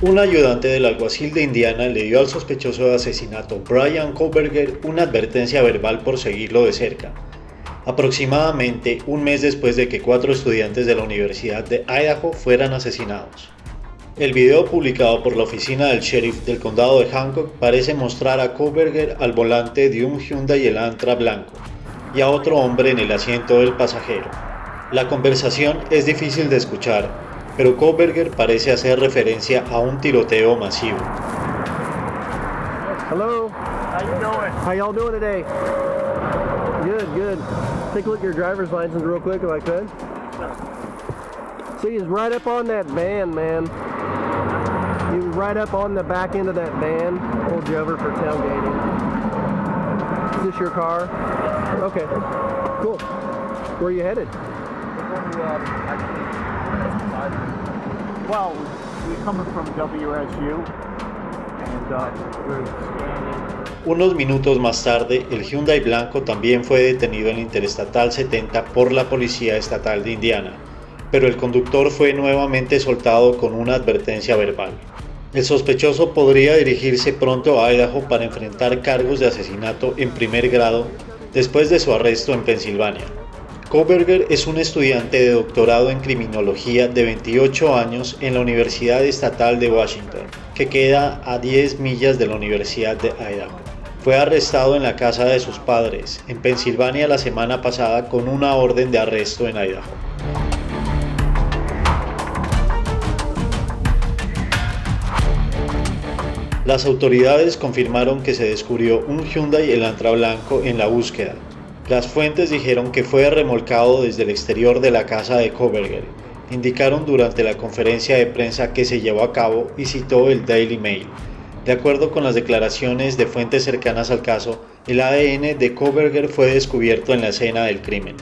Un ayudante del alguacil de Indiana le dio al sospechoso de asesinato Brian Koberger una advertencia verbal por seguirlo de cerca, aproximadamente un mes después de que cuatro estudiantes de la Universidad de Idaho fueran asesinados. El video publicado por la oficina del sheriff del condado de Hancock parece mostrar a Koberger al volante de un Hyundai Elantra blanco y a otro hombre en el asiento del pasajero. La conversación es difícil de escuchar, pero Koberger parece hacer referencia a un tiroteo masivo. Hello. How you doing? How y'all doing today? Good, good. Take a look at your driver's license real quick if I could. See, he's right up on that van, man. He was right up on the back end of that van. Pulled you over for tailgating. Is this your car? Okay. Cool. Where are you headed? Uh, Uh. Unos minutos más tarde, el Hyundai blanco también fue detenido en la Interestatal 70 por la Policía Estatal de Indiana, pero el conductor fue nuevamente soltado con una advertencia verbal. El sospechoso podría dirigirse pronto a Idaho para enfrentar cargos de asesinato en primer grado después de su arresto en Pensilvania. Koberger es un estudiante de doctorado en criminología de 28 años en la Universidad Estatal de Washington, que queda a 10 millas de la Universidad de Idaho. Fue arrestado en la casa de sus padres, en Pensilvania la semana pasada con una orden de arresto en Idaho. Las autoridades confirmaron que se descubrió un Hyundai Elantra blanco en la búsqueda. Las fuentes dijeron que fue remolcado desde el exterior de la casa de Koberger. Indicaron durante la conferencia de prensa que se llevó a cabo y citó el Daily Mail. De acuerdo con las declaraciones de fuentes cercanas al caso, el ADN de Koberger fue descubierto en la escena del crimen.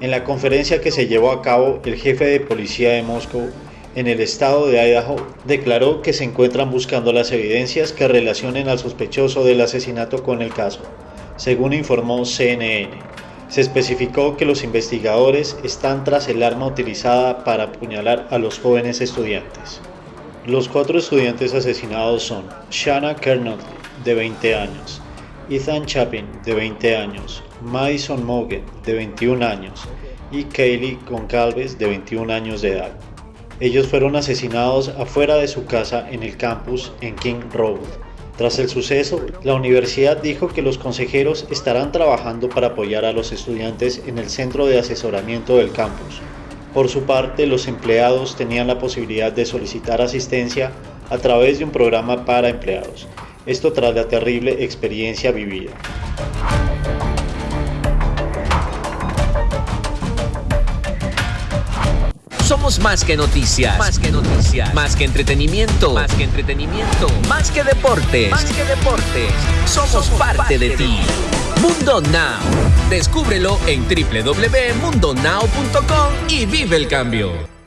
En la conferencia que se llevó a cabo, el jefe de policía de Moscú en el estado de Idaho declaró que se encuentran buscando las evidencias que relacionen al sospechoso del asesinato con el caso, según informó CNN. Se especificó que los investigadores están tras el arma utilizada para apuñalar a los jóvenes estudiantes. Los cuatro estudiantes asesinados son Shanna Kernot, de 20 años, Ethan Chapin, de 20 años, Madison Mogen, de 21 años, y Kaylee Goncalves, de 21 años de edad. Ellos fueron asesinados afuera de su casa en el campus en King Road. Tras el suceso, la universidad dijo que los consejeros estarán trabajando para apoyar a los estudiantes en el centro de asesoramiento del campus. Por su parte, los empleados tenían la posibilidad de solicitar asistencia a través de un programa para empleados. Esto tras la terrible experiencia vivida. Somos más que noticias. Más que noticias. Más que entretenimiento. Más que entretenimiento. Más que deportes. Más que deportes. Somos, parte, de, ti. Mundo Now. Descúbrelo en www.mundonow.com y vive el cambio.